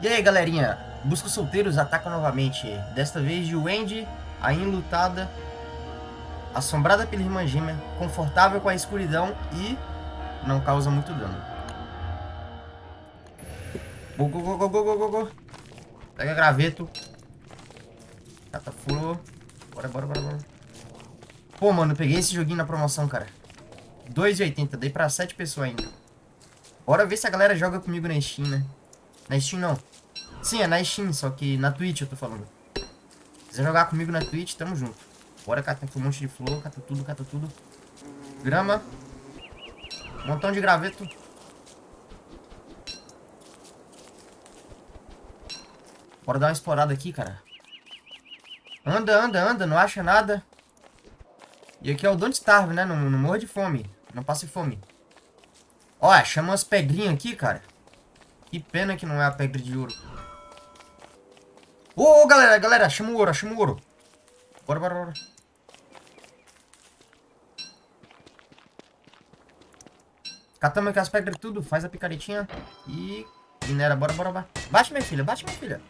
E aí, galerinha? Busca solteiros ataca novamente. Desta vez de Wendy, a enlutada, assombrada pela irmã gêmea, confortável com a escuridão e não causa muito dano. Go, go, go, go, go, go, go. Pega graveto. Catafuro. Bora, bora, bora, bora. Pô, mano, peguei esse joguinho na promoção, cara. 2,80. Dei pra 7 pessoas ainda. Bora ver se a galera joga comigo na Steam, né? Na Steam não. Sim, é na Steam, só que na Twitch eu tô falando. Se quiser jogar comigo na Twitch, tamo junto. Bora catar um monte de flor, cata tudo, cata tudo. Grama. Montão de graveto. Bora dar uma explorada aqui, cara. Anda, anda, anda, não acha nada. E aqui é o Don't Starve, né? Não, não de fome. Não passe fome. Ó, chama umas pedrinhas aqui, cara. Que pena que não é a pedra de ouro. Ô, ô, galera, galera, chama o ouro, chama o ouro. Bora, bora, bora. Catamos aqui as pedras tudo, faz a picaretinha e minera, bora, bora, bora. Bate, minha filha, bate, minha filha.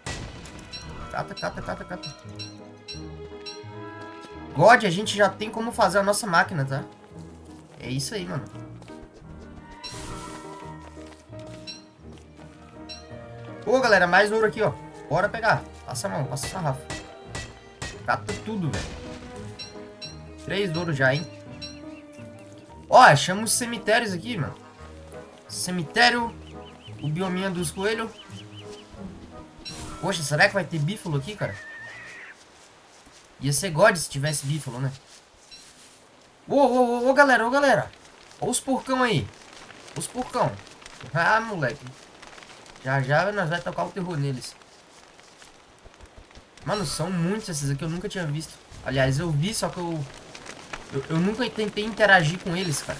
Cata, cata, cata, cata. God, a gente já tem como fazer a nossa máquina, tá? É isso aí, mano. Ô, galera, mais ouro aqui, ó. Bora pegar. Passa a mão, passa a sarrafa. Cata tudo, velho. Três ouro já, hein? Ó, achamos cemitérios aqui, mano. Cemitério. O biominha dos coelhos. Poxa, será que vai ter bífalo aqui, cara? Ia ser God se tivesse bífalo, né? Ô, ô, ô, ô, galera, ô, galera. Olha os porcão aí. Os porcão. Ah, moleque. Já já nós vamos tocar o terror neles. Mano, são muitos esses aqui, eu nunca tinha visto. Aliás, eu vi, só que eu... Eu, eu nunca tentei interagir com eles, cara.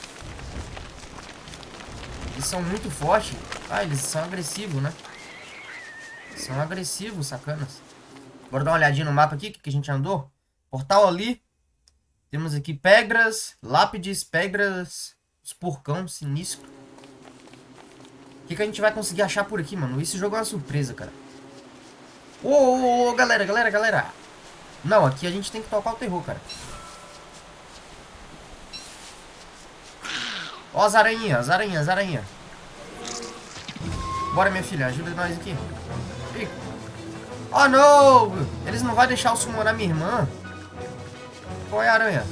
Eles são muito fortes. Ah, eles são agressivos, né? São agressivos, sacanas. Bora dar uma olhadinha no mapa aqui, que a gente andou. Portal ali. Temos aqui pedras, lápides, pedras, os porcão sinistro. O que, que a gente vai conseguir achar por aqui, mano? Esse jogo é uma surpresa, cara. Ô, ô, ô, galera, galera, galera. Não, aqui a gente tem que tocar o terror, cara. Ó as aranhas, as aranhas, as aranhas. Bora, minha filha, ajuda nós aqui. Oh, não! Eles não vão deixar eu summonar minha irmã. Qual é a aranha?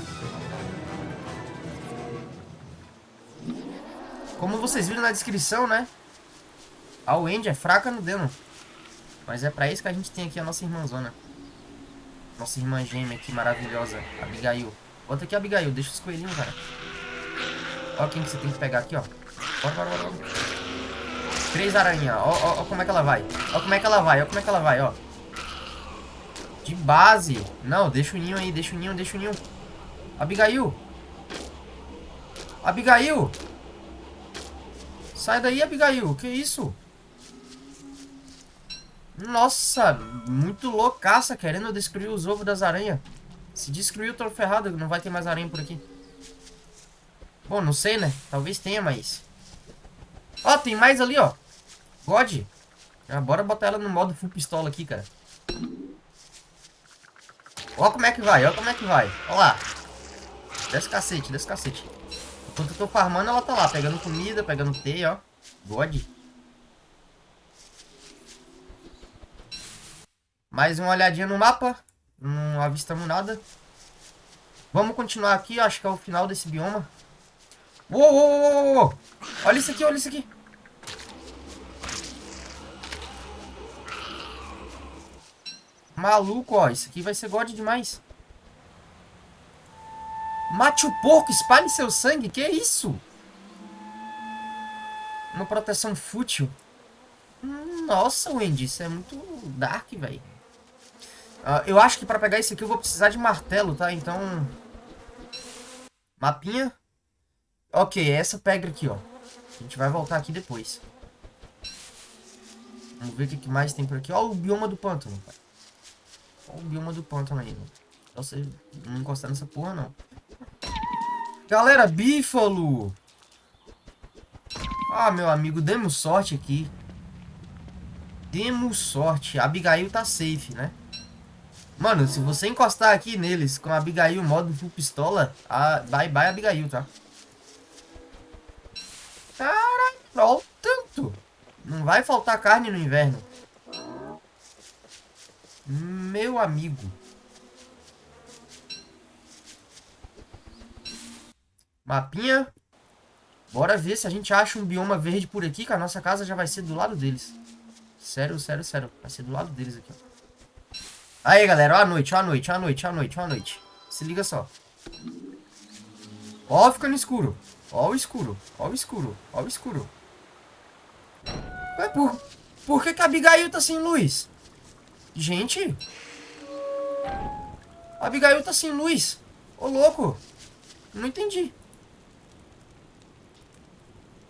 Como vocês viram na descrição, né? A Wendy é fraca no dano. Mas é pra isso que a gente tem aqui a nossa irmãzona. Nossa irmã gêmea aqui, maravilhosa. Abigail. Bota aqui a Abigail, deixa os coelhinhos, cara. Ó quem que você tem que pegar aqui, ó. Bora, bora, bora. Três aranhas. Ó, ó, ó como é que ela vai. Ó como é que ela vai, ó como é que ela vai, ó. De base. Não, deixa o ninho aí, deixa o ninho, deixa o ninho. Abigail. Abigail. Sai daí, Abigail. Que isso? Nossa, muito loucaça querendo destruir os ovos das aranhas. Se destruir, eu tô ferrado. Não vai ter mais aranha por aqui. Bom, não sei, né? Talvez tenha, mas... Ó, tem mais ali, ó. God. Ah, bora botar ela no modo full pistola aqui, cara. Ó como é que vai, ó como é que vai. Ó lá. Desce cacete, desce cacete. Enquanto eu tô farmando, ela tá lá, pegando comida, pegando teia, ó. God. Mais uma olhadinha no mapa. Não avistamos nada. Vamos continuar aqui, acho que é o final desse bioma. Uou, uou, uou, uou. Olha isso aqui, olha isso aqui. Maluco, ó. Isso aqui vai ser god demais. Mate o porco, espalhe seu sangue. Que isso? Uma proteção fútil. Nossa, Wendy, isso é muito dark, velho. Uh, eu acho que pra pegar isso aqui eu vou precisar de martelo, tá? Então... Mapinha. Ok, essa pedra aqui, ó. A gente vai voltar aqui depois. Vamos ver o que mais tem por aqui. Ó o bioma do pântano, pai. Olha o bioma do pântano aí, mano. Você não encostar nessa porra, não. Galera, bífalo! Ah, meu amigo, demos sorte aqui. Demos sorte. A Abigail tá safe, né? Mano, se você encostar aqui neles com a Abigail modo full pistola, a... bye bye Abigail, tá? Caralho, olha o tanto. Não vai faltar carne no inverno. Meu amigo. Mapinha. Bora ver se a gente acha um bioma verde por aqui, que a nossa casa já vai ser do lado deles. Sério, sério, sério. Vai ser do lado deles aqui, ó. Aí, galera, ó a noite, ó a noite, ó a noite, ó a noite, ó a noite. Se liga só. Ó, fica no escuro. Ó o escuro, ó o escuro, ó o escuro. Ué, por, por que, que a Abigail tá sem luz? Gente. A Abigail tá sem luz. Ô, louco. Não entendi.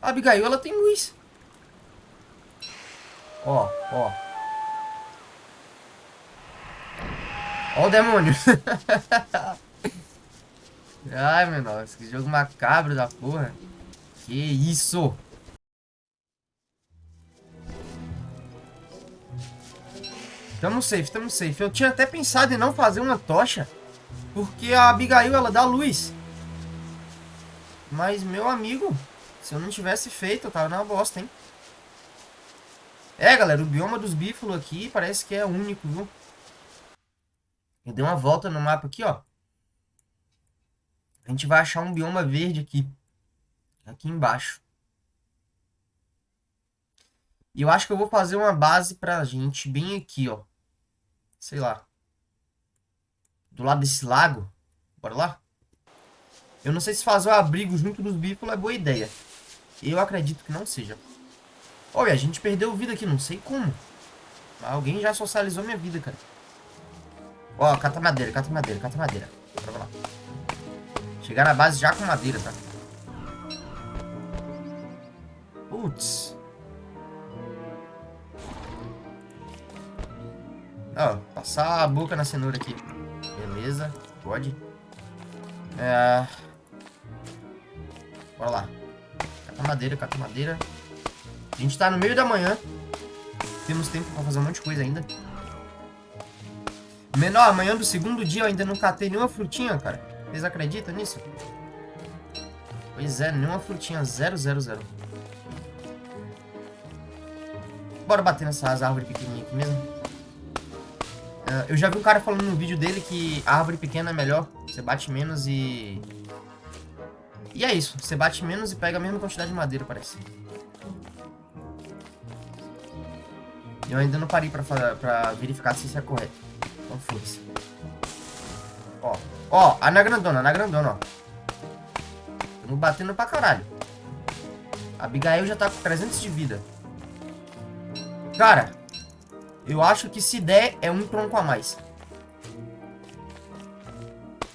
A Abigail, ela tem luz. Ó, ó. Ó o demônio. Ai, meu nossa, que jogo macabro da porra. Que isso? Tamo safe, tamo safe. Eu tinha até pensado em não fazer uma tocha. Porque a Abigail, ela dá luz. Mas, meu amigo, se eu não tivesse feito, eu tava na bosta, hein? É, galera, o bioma dos bífalos aqui parece que é único, viu? Eu dei uma volta no mapa aqui, ó. A gente vai achar um bioma verde aqui. Aqui embaixo. E eu acho que eu vou fazer uma base pra gente bem aqui, ó. Sei lá. Do lado desse lago. Bora lá? Eu não sei se fazer o abrigo junto dos bífalos é boa ideia. Eu acredito que não seja. Olha, a gente perdeu vida aqui, não sei como. Mas alguém já socializou minha vida, cara. Ó, cata madeira, cata madeira, cata madeira. Bora lá. Chegar na base já com madeira, tá? Putz. Ó, passar a boca na cenoura aqui. Beleza, pode. É... Bora lá. Cata madeira, cata madeira. A gente tá no meio da manhã. Temos tempo pra fazer um monte de coisa ainda. Menor, amanhã do segundo dia eu ainda não catei nenhuma frutinha, cara. Vocês acreditam nisso? Pois é, nenhuma frutinha. Zero, zero, zero. Bora bater nessas árvores pequenininhas aqui mesmo. Uh, eu já vi um cara falando no vídeo dele que a árvore pequena é melhor. Você bate menos e... E é isso. Você bate menos e pega a mesma quantidade de madeira, parece. Eu ainda não parei pra, pra verificar se isso é correto. Então foda-se. Ó. Ó, a na grandona, na grandona, ó. Estamos batendo pra caralho. A Abigail já tá com 300 de vida. Cara, eu acho que se der, é um tronco a mais.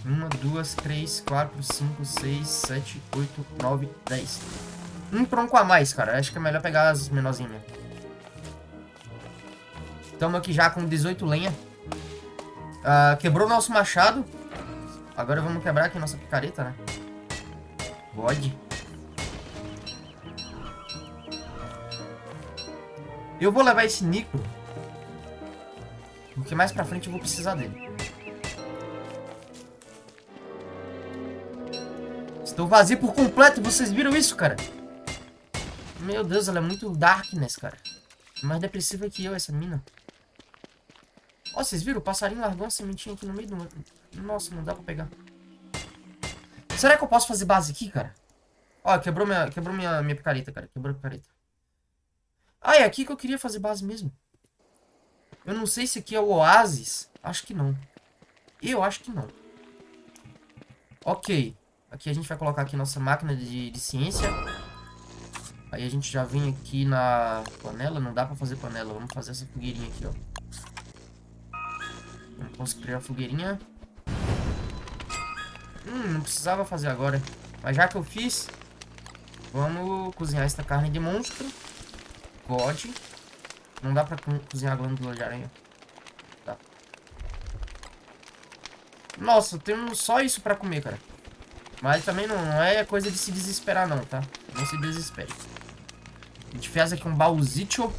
Uma, duas, três, quatro, cinco, seis, sete, oito, nove, dez. Um tronco a mais, cara. Acho que é melhor pegar as menorzinhas. Estamos aqui já com 18 lenha. Uh, quebrou nosso machado. Agora vamos quebrar aqui nossa picareta, né? God. Eu vou levar esse Nico. Porque mais pra frente eu vou precisar dele. Estou vazio por completo. Vocês viram isso, cara? Meu Deus, ela é muito darkness, cara. Mais depressiva que eu, essa mina. Ó, vocês viram? O passarinho largou uma sementinha aqui no meio do... Nossa, não dá pra pegar. Será que eu posso fazer base aqui, cara? Ó, quebrou minha, quebrou minha, minha picareta, cara. Quebrou a picareta. Ah, é aqui que eu queria fazer base mesmo. Eu não sei se aqui é o oásis. Acho que não. Eu acho que não. Ok. Aqui a gente vai colocar aqui nossa máquina de, de ciência. Aí a gente já vem aqui na panela. Não dá pra fazer panela. Vamos fazer essa fogueirinha aqui, ó. Vamos construir a fogueirinha. Hum, não precisava fazer agora. Mas já que eu fiz, vamos cozinhar essa carne de monstro. God. Não dá pra cozinhar a glândula de aranha. Tá. Nossa, temos só isso pra comer, cara. Mas também não, não é coisa de se desesperar não, tá? Não se desespere. A gente fez aqui um baúzito.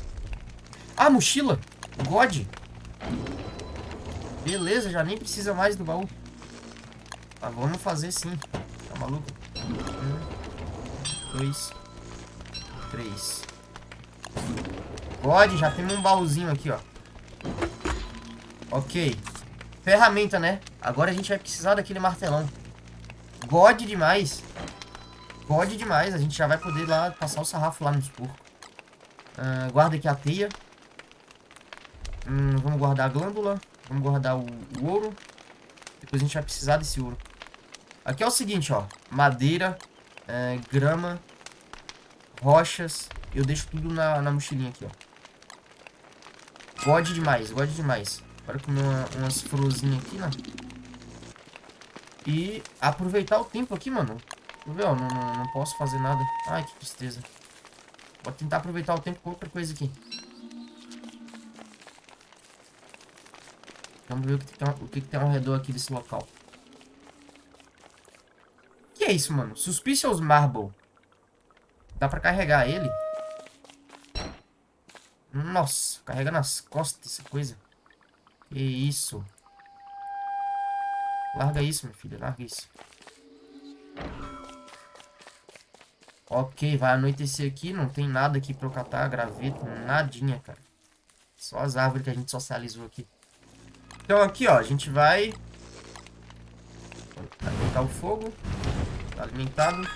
Ah, mochila. God. Beleza, já nem precisa mais do baú. Mas vamos fazer sim. Tá maluco? Um, dois, três. God, já temos um baúzinho aqui, ó. Ok. Ferramenta, né? Agora a gente vai precisar daquele martelão. God demais. God demais. A gente já vai poder lá passar o sarrafo lá nos porcos. Uh, guarda aqui a teia. Hum, vamos guardar a glândula. Vamos guardar o, o, ouro. Depois a gente vai precisar desse ouro. Aqui é o seguinte, ó. Madeira, é, grama, rochas. Eu deixo tudo na, na mochilinha aqui, ó. God demais, God demais. Bora comer uma, umas florzinhas aqui, né? E aproveitar o tempo aqui, mano. Ver, ó, não, não, não, posso fazer nada. Ai, que tristeza. Vou tentar aproveitar o tempo com outra coisa aqui. Vamos ver o que, tem, o que tem ao redor aqui desse local. Que é isso, mano? Suspicious Marble. Dá pra carregar ele? Nossa, carrega nas costas essa coisa. Que isso. Larga isso, meu filho. Larga isso. Ok, vai anoitecer aqui. Não tem nada aqui pra eu catar. Graveto, nadinha, cara. Só as árvores que a gente socializou aqui. Então aqui, ó. A gente vai... Alimentar o fogo. Tá alimentado.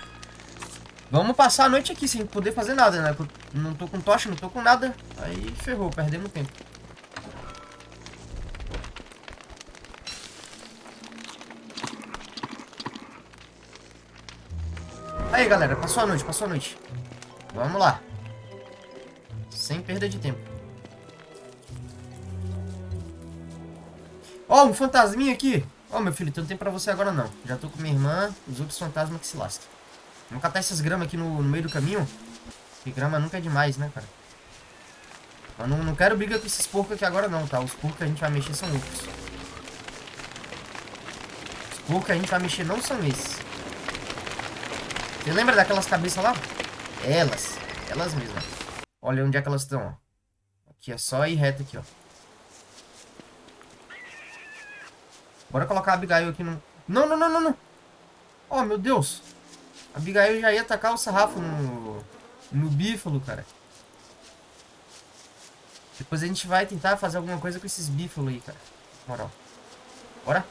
Vamos passar a noite aqui sem poder fazer nada, né? Não tô com tocha, não tô com nada. Aí ferrou, perdemos tempo. Aí, galera, passou a noite, passou a noite. Vamos lá. Sem perda de tempo. Ó, oh, um fantasminha aqui. Ó, oh, meu filho, então não tem pra você agora não. Já tô com minha irmã, os outros fantasmas que se lascam. Vamos catar essas gramas aqui no, no meio do caminho. Porque grama nunca é demais, né, cara? Mas não, não quero briga com esses porcos aqui agora não, tá? Os porcos que a gente vai mexer são outros. Os porcos que a gente vai mexer não são esses. Você lembra daquelas cabeças lá? Elas. Elas mesmas. Olha onde é que elas estão, ó. Aqui é só ir reto aqui, ó. Bora colocar a Abigail aqui no... Não, não, não, não, não. Oh, meu Deus. A Abigail já ia atacar o sarrafo no... No bífalo, cara. Depois a gente vai tentar fazer alguma coisa com esses bífalos aí, cara. Moral. Bora.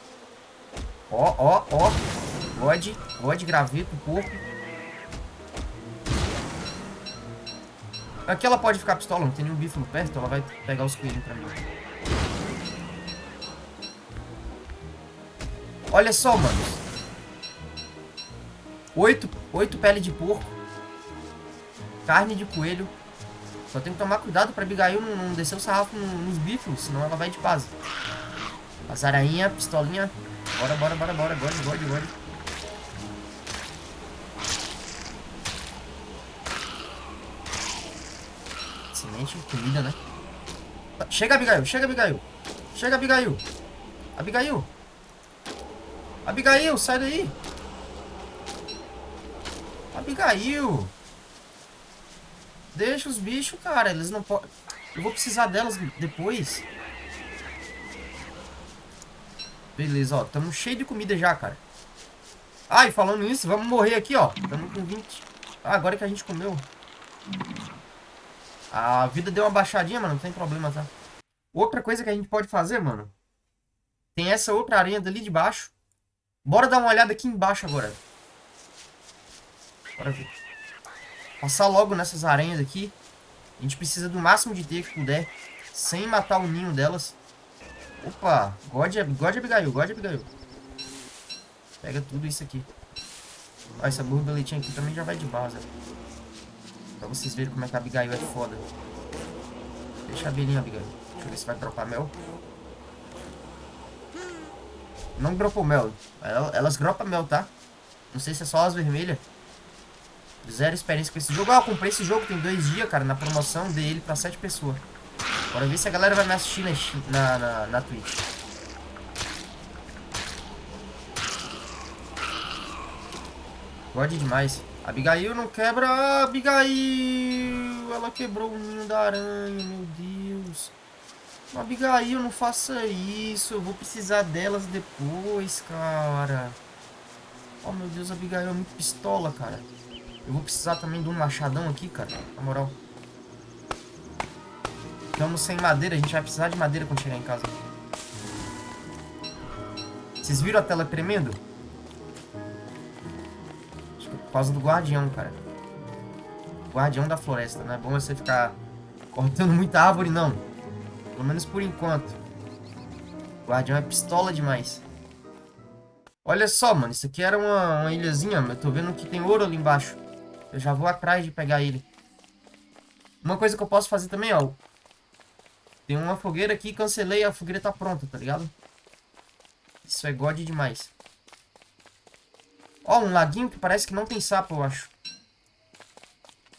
Ó, ó, ó. God. God, graveto, porco. Aqui ela pode ficar pistola, não tem nenhum bífalo perto, ela vai pegar os coelhos pra mim. Olha só, mano. Oito, oito pele de porco. Carne de coelho. Só tem que tomar cuidado pra Abigail não, não descer o sarrafo nos bífalos, senão ela vai de base. As arainha, pistolinha. Bora, bora, bora, bora. Gode, gode, gode. Semente, comida, né? Chega, Abigail. Chega, Abigail. Chega, Abigail. Abigail. Abigail, sai daí. Abigail. Deixa os bichos, cara. Eles não podem... Eu vou precisar delas depois. Beleza, ó. Tamo cheio de comida já, cara. Ai, falando nisso, vamos morrer aqui, ó. Tamo com 20. Ah, agora que a gente comeu. A vida deu uma baixadinha, mano. Não tem problema, tá? Outra coisa que a gente pode fazer, mano. Tem essa outra aranha dali de baixo. Bora dar uma olhada aqui embaixo agora. Bora ver. Passar logo nessas aranhas aqui. A gente precisa do máximo de teia que puder. Sem matar o ninho delas. Opa. God, God Abigail. God Abigail. Pega tudo isso aqui. Ó, essa borboletinha aqui também já vai de base. Pra vocês verem como é que a Abigail é foda. Deixa a abelhinha, Abigail. Deixa eu ver se vai dropar mel. Não dropou mel. Elas dropam mel, tá? Não sei se é só as vermelhas. Zero experiência com esse jogo. Ah, eu comprei esse jogo tem dois dias, cara, na promoção. Dei ele pra sete pessoas. Bora ver se a galera vai me assistir na, na, na Twitch. Gode demais. Abigail não quebra. Abigail! Ela quebrou o ninho da aranha, meu Deus. Abigail, não faça isso. Eu vou precisar delas depois, cara. Oh, meu Deus, Abigail é muito pistola, cara. Eu vou precisar também de um machadão aqui, cara. Na moral. Estamos sem madeira. A gente vai precisar de madeira quando chegar em casa. Vocês viram a tela tremendo? Acho que é por causa do guardião, cara. Guardião da floresta. Não é bom você ficar cortando muita árvore, não. Pelo menos por enquanto. Guardião é pistola demais. Olha só, mano. Isso aqui era uma, uma ilhazinha. Eu tô vendo que tem ouro ali embaixo. Eu já vou atrás de pegar ele. Uma coisa que eu posso fazer também, ó. Tem uma fogueira aqui, cancelei, a fogueira tá pronta, tá ligado? Isso é god demais. Ó, um laguinho que parece que não tem sapo, eu acho.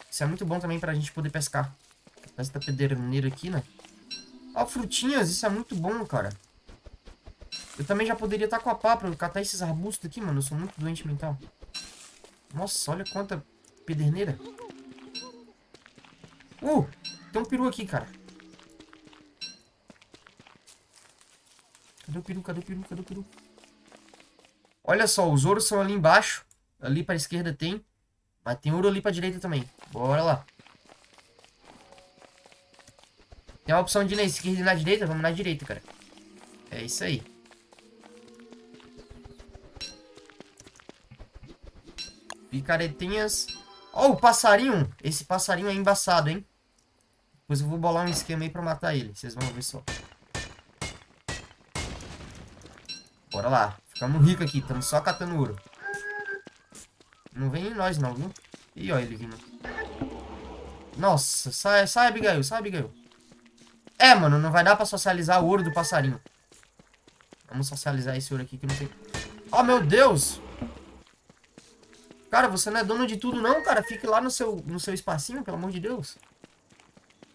Isso é muito bom também pra gente poder pescar. Essa pederneira aqui, né? Ó, frutinhas, isso é muito bom, cara. Eu também já poderia estar com a pá pra catar esses arbustos aqui, mano. Eu sou muito doente mental. Nossa, olha quanta pederneira. Uh, tem um peru aqui, cara. Cadê o peru? Cadê o peru? Cadê o peru? Olha só, os ouros são ali embaixo. Ali pra esquerda tem. Mas tem ouro ali pra direita também. Bora lá. Tem a opção de na esquerda e na direita. Vamos na direita, cara. É isso aí. Picaretinhas. Ó, oh, o passarinho. Esse passarinho é embaçado, hein? Depois eu vou bolar um esquema aí pra matar ele. Vocês vão ver só. Bora lá. Ficamos ricos aqui. Estamos só catando ouro. Não vem em nós não, viu? Ih, ó ele vindo. Nossa, sai, sai, Abigail. Sai, Abigail. É, mano, não vai dar pra socializar o ouro do passarinho. Vamos socializar esse ouro aqui que não tem... Oh, meu Deus! Cara, você não é dono de tudo não, cara. Fique lá no seu, no seu espacinho, pelo amor de Deus.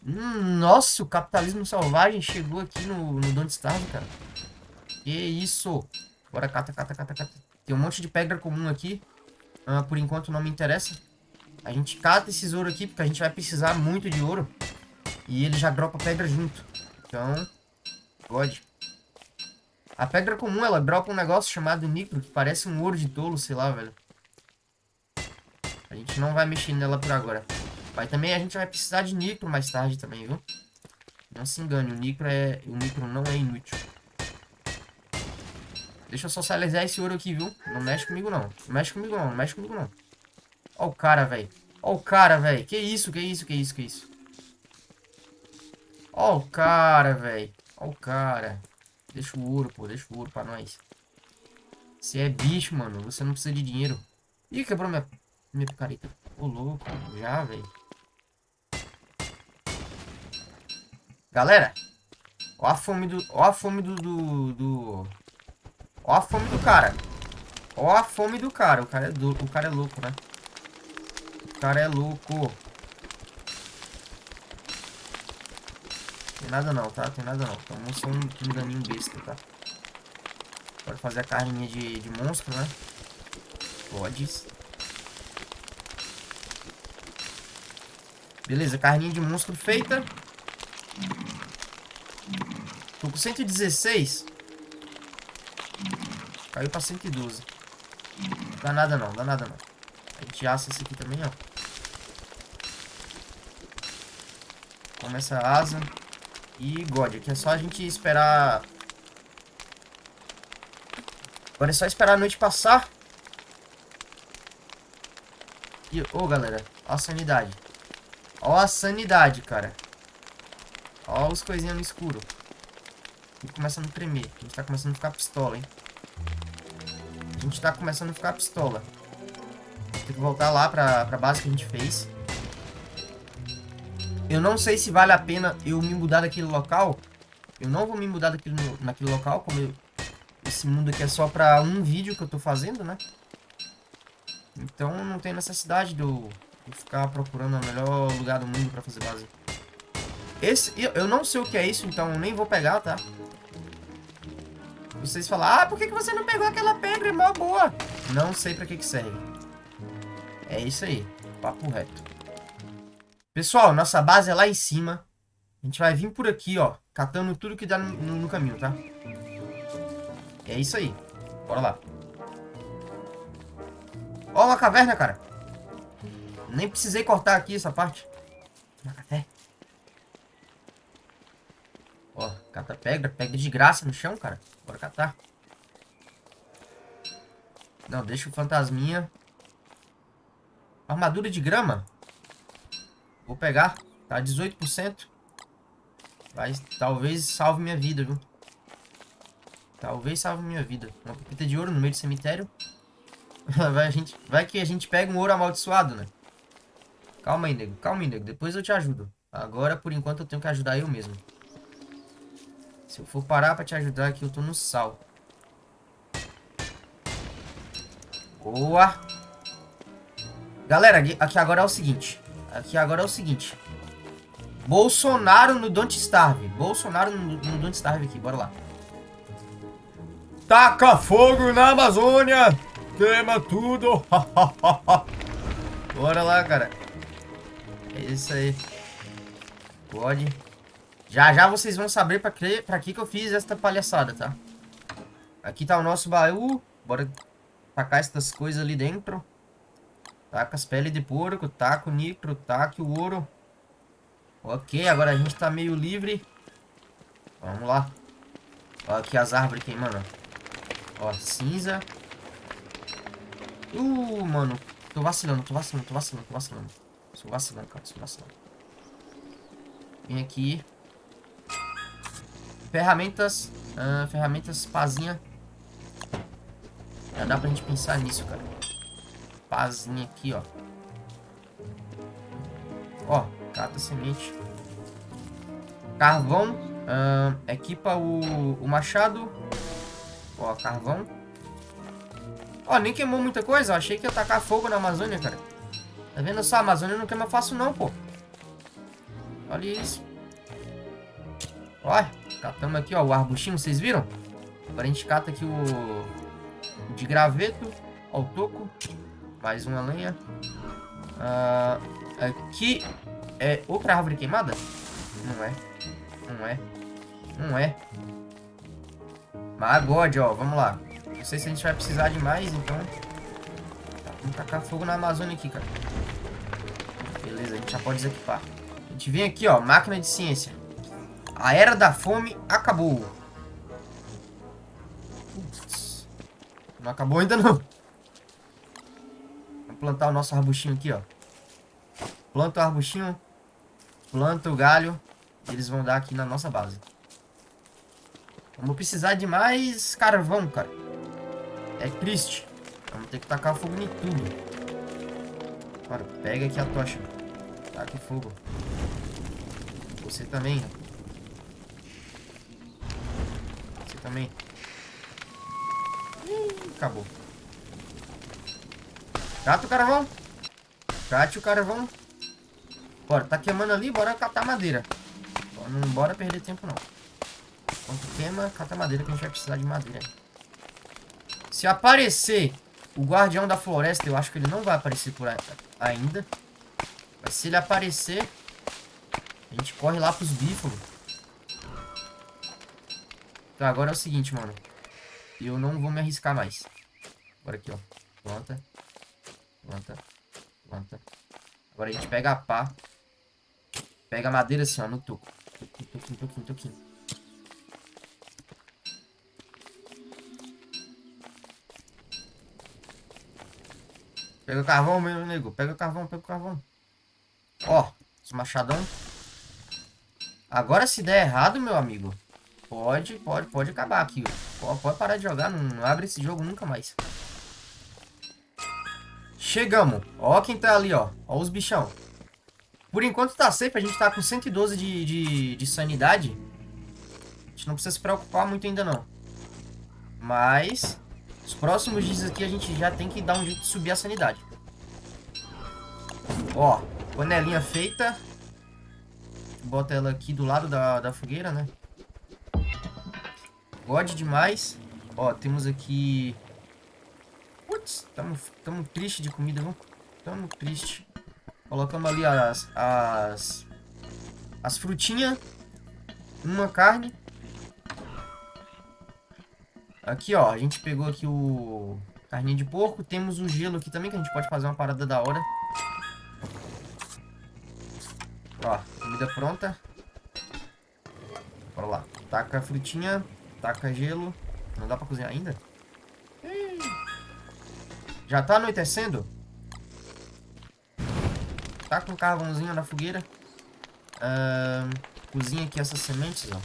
Hum, nossa, o capitalismo selvagem chegou aqui no, no Don't Starve, cara. Que isso? Bora, cata, cata, cata, cata. Tem um monte de pedra comum aqui. Uh, por enquanto não me interessa. A gente cata esses ouro aqui, porque a gente vai precisar muito de ouro. E ele já dropa pedra junto. Então, pode. A pedra comum, ela dropa um negócio chamado nicro, que parece um ouro de tolo, sei lá, velho. A gente não vai mexer nela por agora. Mas também a gente vai precisar de nicro mais tarde também, viu? Não se engane, o nicro, é, o nicro não é inútil. Deixa eu socializar esse ouro aqui, viu? Não mexe comigo, não. Não mexe comigo, não. Não mexe comigo, não. Ó o cara, velho. Ó o cara, velho. Que isso, que isso, que isso, que isso. Ó o cara, velho. Ó o cara. Deixa o ouro, pô. Deixa o ouro pra nós. Você é bicho, mano. Você não precisa de dinheiro. Ih, quebrou minha, minha picareta. Ô, louco. Já, velho. Galera. Ó a fome do... Ó a fome do... do, do... Ó a fome do cara. Ó a fome do cara. O cara é, do... o cara é louco, né? O cara é louco. Nada não, tá? Tem nada não. Então não sou um enganinho besta, tá? Pode fazer a carninha de, de monstro, né? Pode. Beleza, carninha de monstro feita. Tô com 116. Caiu pra 112. Dá nada não, dá nada não. A gente assa esse aqui também, ó. Começa a asa. E God, aqui é só a gente esperar... Agora é só esperar a noite passar. E, ô oh, galera, ó a sanidade. Ó a sanidade, cara. Ó os coisinhas no escuro. E começando a tremer. A gente tá começando a ficar pistola, hein. A gente tá começando a ficar pistola. Tem que voltar lá pra, pra base que a gente fez. Eu não sei se vale a pena eu me mudar daquele local. Eu não vou me mudar daquele, naquele local, como eu, esse mundo aqui é só pra um vídeo que eu tô fazendo, né? Então não tem necessidade de eu, de ficar procurando o melhor lugar do mundo pra fazer base. Esse, eu, eu não sei o que é isso, então nem vou pegar, tá? Vocês falam, ah, por que, que você não pegou aquela pedra? É mó boa. Não sei pra que, que serve. É isso aí. Papo reto. Pessoal, nossa base é lá em cima. A gente vai vir por aqui, ó. Catando tudo que dá no, no, caminho, tá? É isso aí. Bora lá. Ó, uma caverna, cara. Nem precisei cortar aqui essa parte. Uma café. Ó, cata pedra. Pedra de graça no chão, cara. Bora catar. Não, deixa o fantasminha. Armadura de grama. Vou pegar. Tá 18%. Vai, talvez salve minha vida, viu? Talvez salve minha vida. Uma pepita de ouro no meio do cemitério. vai, a gente, vai que a gente pega um ouro amaldiçoado, né? Calma aí, nego. Calma aí, nego. Depois eu te ajudo. Agora, por enquanto, eu tenho que ajudar eu mesmo. Se eu for parar pra te ajudar aqui, eu tô no sal. Boa. Galera, aqui agora é o seguinte. Aqui agora é o seguinte. Bolsonaro no Don't Starve. Bolsonaro no, no Don't Starve aqui. Bora lá. Taca fogo na Amazônia. Queima tudo. Bora lá, cara. É isso aí. Pode. Já já vocês vão saber pra que, pra que que eu fiz esta palhaçada, tá? Aqui tá o nosso baú. Bora tacar essas coisas ali dentro. Taca as peles de porco, taca o nitro, taca o ouro. Ok, agora a gente tá meio livre. Vamos lá. Olha aqui as árvores queimando. Ó, cinza. Uh, mano. Tô vacilando, tô vacilando, tô vacilando, tô vacilando. Sou vacilando, cara, sou vacilando. Vem aqui. Ferramentas. Uh, ferramentas, pazinha. Já dá pra gente pensar nisso, cara. Pazinha aqui, ó. Ó, cata semente. Carvão. Uh, equipa o, o machado. Ó, carvão. Ó, nem queimou muita coisa. Achei que ia tacar fogo na Amazônia, cara. Tá vendo só? A Amazônia não queima fácil não, pô. Olha isso. Ó, catamos aqui, ó, o arbustinho, vocês viram? Agora a gente cata aqui o de graveto. Ó, o toco. Mais uma lenha. Uh, aqui é outra árvore queimada? Não é. Não é. Não é. Mas God, ó. Vamos lá. Não sei se a gente vai precisar de mais, então... Vamos tacar fogo na Amazônia aqui, cara. Beleza, a gente já pode desequipar. A gente vem aqui, ó. Máquina de ciência. A era da fome acabou. Não acabou ainda não. Plantar o nosso arbustinho aqui, ó. Planta o arbustinho. Planta o galho. Eles vão dar aqui na nossa base. Vamos precisar de mais carvão, cara. É triste. Vamos ter que tacar fogo em tudo. Cara, pega aqui a tocha. Taca fogo. Você também. Você também acabou. Cata o carvão. Cate o carvão. Bora, tá queimando ali, bora catar madeira. Não bora perder tempo não. Enquanto queima, cata madeira que a gente vai precisar de madeira. Se aparecer o guardião da floresta, eu acho que ele não vai aparecer por ainda. Mas se ele aparecer, a gente corre lá pros bífalos. Tá, agora é o seguinte, mano. Eu não vou me arriscar mais. Agora aqui, ó. Planta. Planta. Planta. Agora a gente pega a pá. Pega a madeira assim, ó, no toco. Toquinho, toquinho, toquinho. Pega o carvão, meu nego. Pega o carvão, pega o carvão. Ó, esse machadão. Agora se der errado, meu amigo, pode, pode, pode acabar aqui. Pode, parar de jogar, não abre esse jogo nunca mais. Chegamos. Ó quem tá ali, ó. Ó os bichão. Por enquanto tá safe. A gente tá com 112 de, de, de sanidade. A gente não precisa se preocupar muito ainda, não. Mas... Os próximos dias aqui a gente já tem que dar um jeito de subir a sanidade. Ó. Panelinha feita. Bota ela aqui do lado da, da fogueira, né? God demais. Ó, temos aqui Putz, tamo, tamo triste de comida, viu? Tamo triste. Colocamos ali as, as... as frutinhas, uma carne. Aqui, ó, a gente pegou aqui o carninha de porco. Temos o gelo aqui também, que a gente pode fazer uma parada da hora. Ó, comida pronta. Bora lá. Taca a frutinha, taca gelo. Não dá pra cozinhar ainda? Já tá anoitecendo? Tá com carvãozinho na fogueira. Cozinha aqui essas sementes, ó.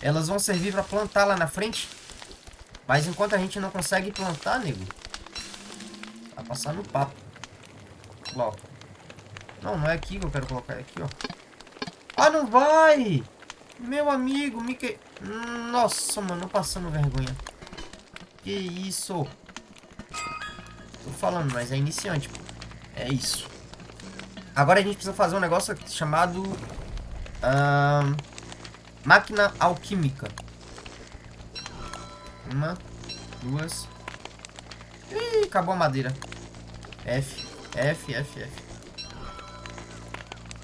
Elas vão servir pra plantar lá na frente. Mas enquanto a gente não consegue plantar, nego. Vai passar no papo. Coloca. Não, não é aqui que eu quero colocar. É aqui, ó. Ah, não vai! Meu amigo, Mickey... Nossa, mano, passando vergonha. Que isso? Falando, mas é iniciante, pô. É isso. Agora a gente precisa fazer um negócio chamado... Uh, máquina alquímica. Uma, duas... Ih, acabou a madeira. F, F, F, F.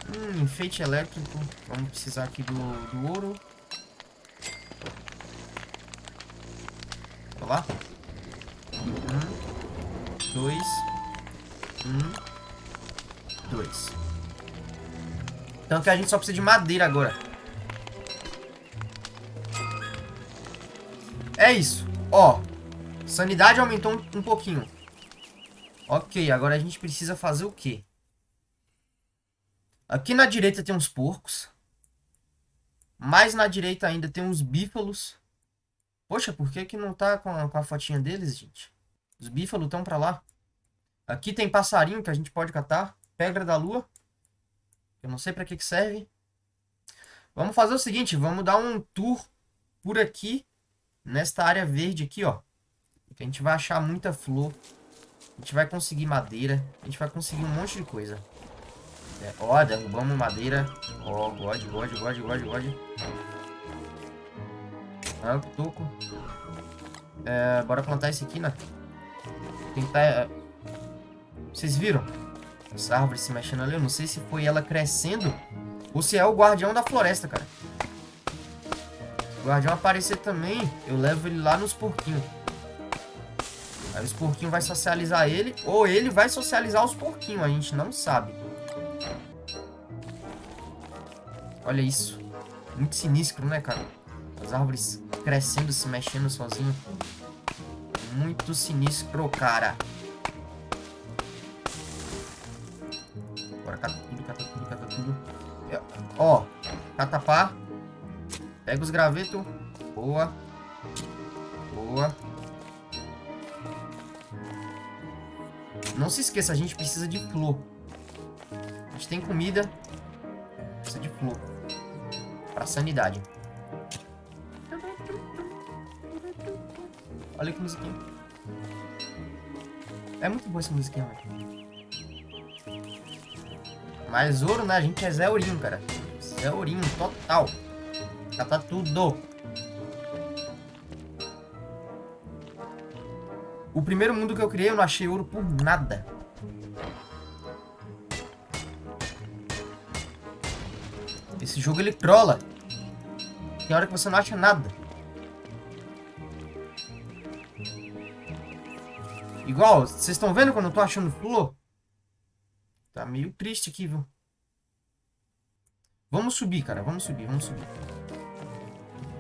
Hum, enfeite elétrico. Vamos precisar aqui do, do ouro. Olha lá. Um, dois, um, dois. Então que a gente só precisa de madeira agora. É isso. Ó, sanidade aumentou um, um pouquinho. Ok, agora a gente precisa fazer o quê? Aqui na direita tem uns porcos. Mais na direita ainda tem uns bífalos. Poxa, por que que não tá com a, com a fotinha deles, gente? Os bífalos estão pra lá. Aqui tem passarinho que a gente pode catar. Pedra da lua. Eu não sei pra que que serve. Vamos fazer o seguinte, vamos dar um tour por aqui. Nesta área verde aqui, ó. Que a gente vai achar muita flor. A gente vai conseguir madeira. A gente vai conseguir um monte de coisa. É, ó, derrubamos madeira. Ó, God, God, God, God, God. Ah, toco. É, bora plantar esse aqui, né? Que tá... É... Vocês viram? Essa árvore se mexendo ali. Eu não sei se foi ela crescendo ou se é o guardião da floresta, cara. Se o guardião aparecer também, eu levo ele lá nos porquinhos. Aí os porquinhos vai socializar ele, ou ele vai socializar os porquinhos, a gente não sabe. Olha isso. Muito sinistro, né, cara? As árvores crescendo, se mexendo sozinho. Muito sinistro, cara. Bora, cata tudo, cata tudo, cata tudo. Ó, catapá. Pega os gravetos. Boa. Boa. Não se esqueça, a gente precisa de flor. A gente tem comida. Precisa de flor. Pra sanidade. Olha que musiquinha. É muito boa essa musiquinha, velho. Mais ouro, né? A gente é Zé Ourinho, cara. Zé Ourinho, total. Cata tudo. O primeiro mundo que eu criei, eu não achei ouro por nada. Esse jogo ele trola. Tem hora que você não acha nada. Igual, vocês estão vendo quando eu tô achando flor? Tá meio triste aqui, viu? Vamos subir, cara. Vamos subir, vamos subir.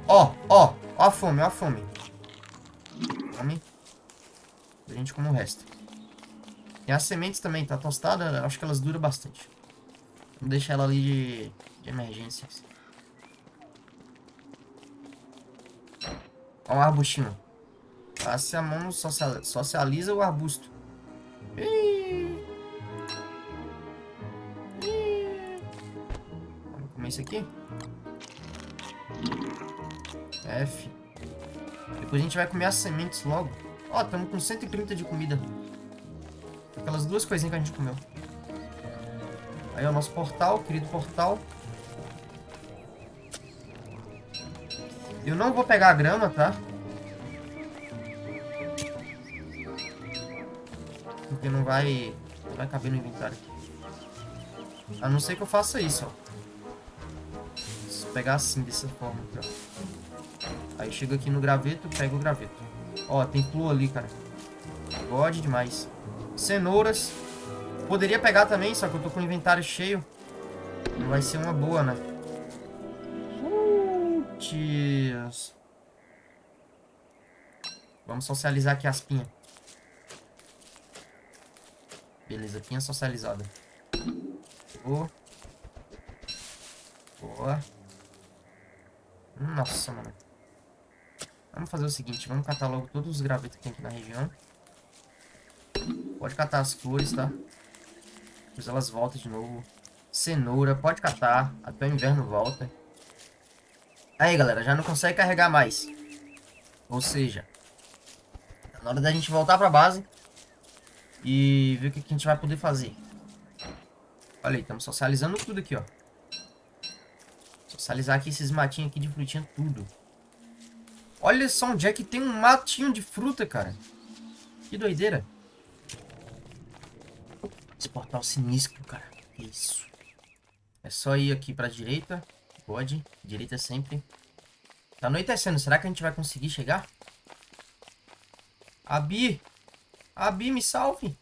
Ó, ó. Ó a fome, ó a fome. Fome. A gente come o resto. E as sementes também, tá tostada. Acho que elas duram bastante. Vamos deixar ela ali de, de emergências. Ó um arbustinho. Passe a mão, socializa o arbusto. Vamos comer isso aqui? F. Depois a gente vai comer as sementes logo. Ó, estamos com 130 de comida. Aquelas duas coisinhas que a gente comeu. Aí é o nosso portal, querido portal. Eu não vou pegar a grama, tá? Porque não vai, não vai caber no inventário. A não ser que eu faça isso, ó. Vou pegar assim, dessa forma aqui, ó. Aí chega aqui no graveto, pega o graveto. Ó, tem flor ali, cara. God demais. Cenouras. Poderia pegar também, só que eu tô com o inventário cheio. Não vai ser uma boa, né? Putz. Vamos socializar aqui as pinhas. Beleza, pinha socializada. Boa. Boa. Nossa, mano. Vamos fazer o seguinte, vamos catar logo todos os gravetos que tem aqui na região. Pode catar as flores, tá? Depois elas voltam de novo. Cenoura, pode catar. Até o inverno volta. Aí, galera, já não consegue carregar mais. Ou seja, na hora da gente voltar pra base e ver o que, a gente vai poder fazer. Olha aí, estamos socializando tudo aqui, ó. Socializar aqui esses matinhos aqui de frutinha, tudo. Olha só onde é que tem um matinho de fruta, cara. Que doideira. Esse portal sinistro, cara. Que isso. É só ir aqui pra direita. Pode. Direita sempre. Tá anoitecendo. Será que a gente vai conseguir chegar? Abi! Abi, me salve!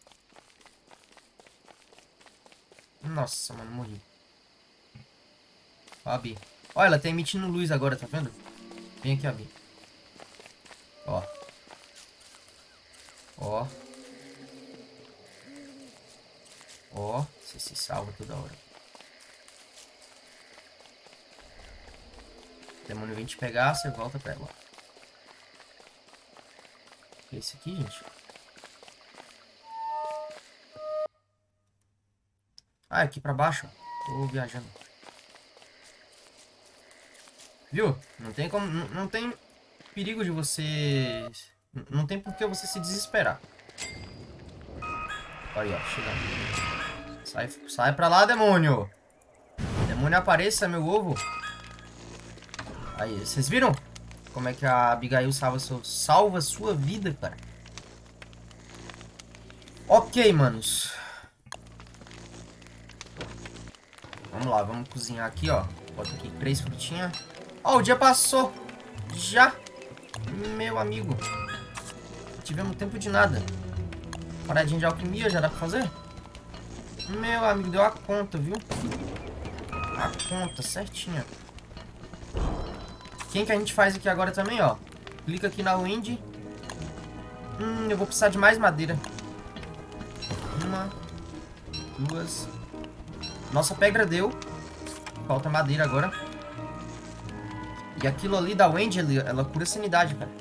Nossa, mano, morri. Ó, Abi. Ó, ela tá emitindo luz agora, tá vendo? Vem aqui, Abi. Ó. Ó. Ó. Você se salva toda hora. O demônio vem te pegar, você volta pra ela. Esse aqui, gente. Ah, aqui pra baixo. Tô viajando. Viu? Não tem como... Não, tem perigo de você... Não tem por que você se desesperar. Olha, ó. Chegando. Sai, sai pra lá, demônio. Demônio apareça, meu ovo. Aí, vocês viram? Como é que a Abigail salva, seu, salva sua vida, cara. Ok, manos. Vamos lá, vamos cozinhar aqui, ó. Bota aqui três frutinhas. Ó, o dia passou. Já. Meu amigo. Não tivemos tempo de nada. Paradinha de alquimia, já dá pra fazer? Meu amigo, deu a conta, viu? A conta, certinha. Quem que a gente faz aqui agora também, ó? Clica aqui na wind. Hum, eu vou precisar de mais madeira. Uma. Duas. Nossa pedra deu. Falta madeira agora. E aquilo ali da Wendy, ela cura sanidade, cara.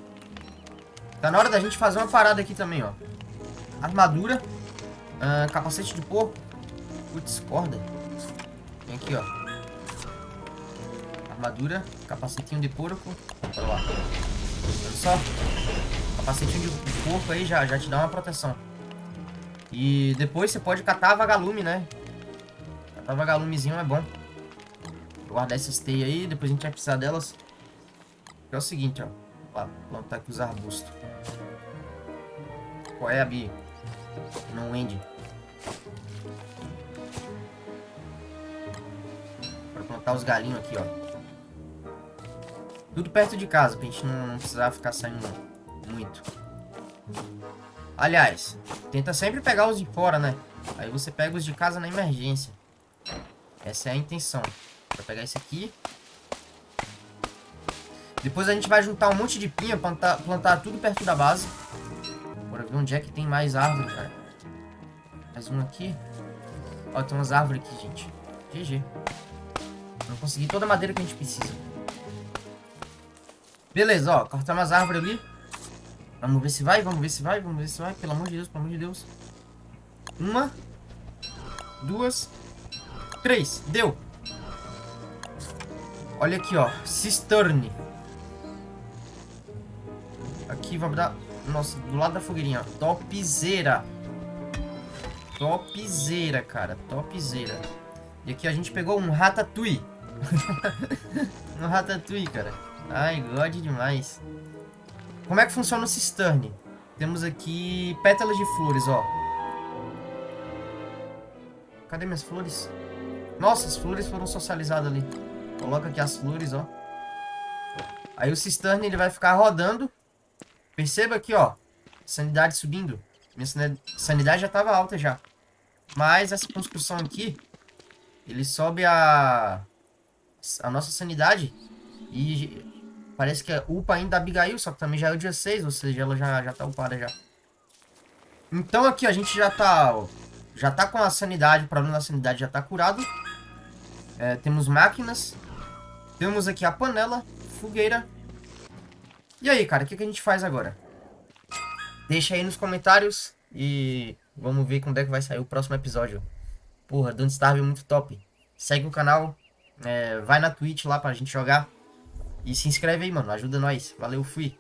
Tá na hora da gente fazer uma parada aqui também, ó. Armadura. Uh, capacete de porco. Putz, corda. Vem aqui, ó. Armadura. Capacetinho de porco. Olha lá. Olha só. Capacetinho de porco aí já, já te dá uma proteção. E depois você pode catar vagalume, né? Catar vagalumezinho é bom. Vou guardar essas teias aí, depois a gente vai precisar delas. É o seguinte, ó. Vou plantar aqui os arbustos. Qual é, a Bi? Não end. Pra plantar os galinhos aqui, ó. Tudo perto de casa, pra gente não, não precisar ficar saindo muito. Aliás, tenta sempre pegar os de fora, né? Aí você pega os de casa na emergência. Essa é a intenção. Vou pegar esse aqui. Depois a gente vai juntar um monte de pinha, plantar, plantar tudo perto da base. Bora ver onde é que tem mais árvore, cara. Mais um aqui. Ó, tem umas árvores aqui, gente. GG. Vamos conseguir toda a madeira que a gente precisa. Beleza, ó. Cortamos as árvores ali. Vamos ver se vai, vamos ver se vai, vamos ver se vai. Pelo amor de Deus, pelo amor de Deus. Uma. Duas. Três. Deu. Olha aqui, ó. Cisterne. Aqui vai dar... Nossa, do lado da fogueirinha. Topzera. Topzera, cara. Topzera. E aqui a gente pegou um ratatouille. um ratatouille, cara. Ai, god demais. Como é que funciona o cisterne? Temos aqui pétalas de flores, ó. Cadê minhas flores? Nossa, as flores foram socializadas ali. Coloca aqui as flores, ó. Aí o cisterne ele vai ficar rodando. Perceba aqui, ó. Sanidade subindo. Minha sanidade já tava alta já. Mas essa construção aqui, ele sobe a, a nossa sanidade e parece que é upa ainda a Abigail, só que também já é o dia 6, ou seja, ela já, já tá upada já. Então aqui a gente já tá, já tá com a sanidade, o problema da sanidade já tá curado. É, temos máquinas. Temos aqui a panela, fogueira. E aí, cara, o que, que a gente faz agora? Deixa aí nos comentários e vamos ver quando é que vai sair o próximo episódio. Porra, Don't Starve é muito top. Segue o canal, é, vai na Twitch lá pra gente jogar. E se inscreve aí, mano. Ajuda nós. Valeu, fui.